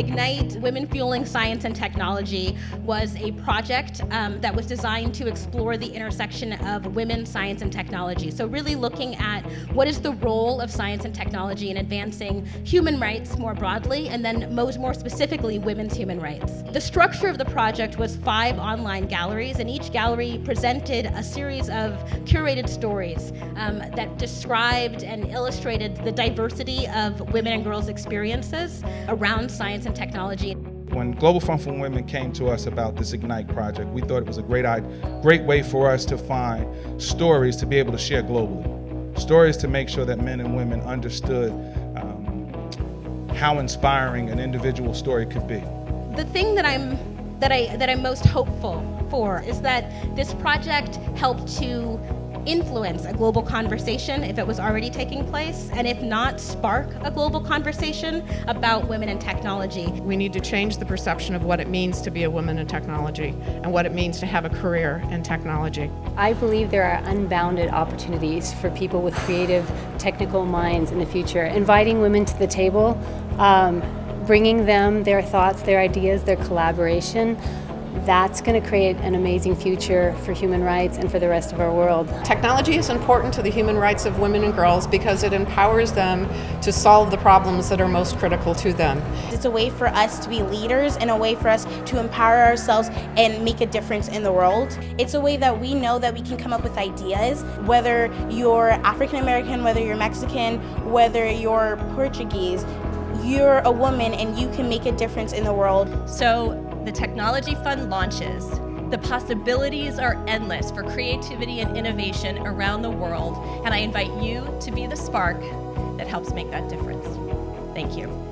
Ignite Women Fueling Science and Technology was a project um, that was designed to explore the intersection of women, science, and technology. So, really looking at what is the role of science and technology in advancing human rights more broadly, and then most more specifically, women's human rights. The structure of the project was five online galleries, and each gallery presented a series of curated stories um, that described and illustrated the diversity of women and girls' experiences around science and technology. When Global Fund for Women came to us about this Ignite project, we thought it was a great, great way for us to find stories to be able to share globally. Stories to make sure that men and women understood um, how inspiring an individual story could be. The thing that I'm that I that I'm most hopeful for is that this project helped to influence a global conversation if it was already taking place, and if not, spark a global conversation about women in technology. We need to change the perception of what it means to be a woman in technology and what it means to have a career in technology. I believe there are unbounded opportunities for people with creative, technical minds in the future. Inviting women to the table, um, bringing them their thoughts, their ideas, their collaboration that's going to create an amazing future for human rights and for the rest of our world. Technology is important to the human rights of women and girls because it empowers them to solve the problems that are most critical to them. It's a way for us to be leaders and a way for us to empower ourselves and make a difference in the world. It's a way that we know that we can come up with ideas, whether you're African American, whether you're Mexican, whether you're Portuguese, you're a woman and you can make a difference in the world. So the Technology Fund launches, the possibilities are endless for creativity and innovation around the world, and I invite you to be the spark that helps make that difference. Thank you.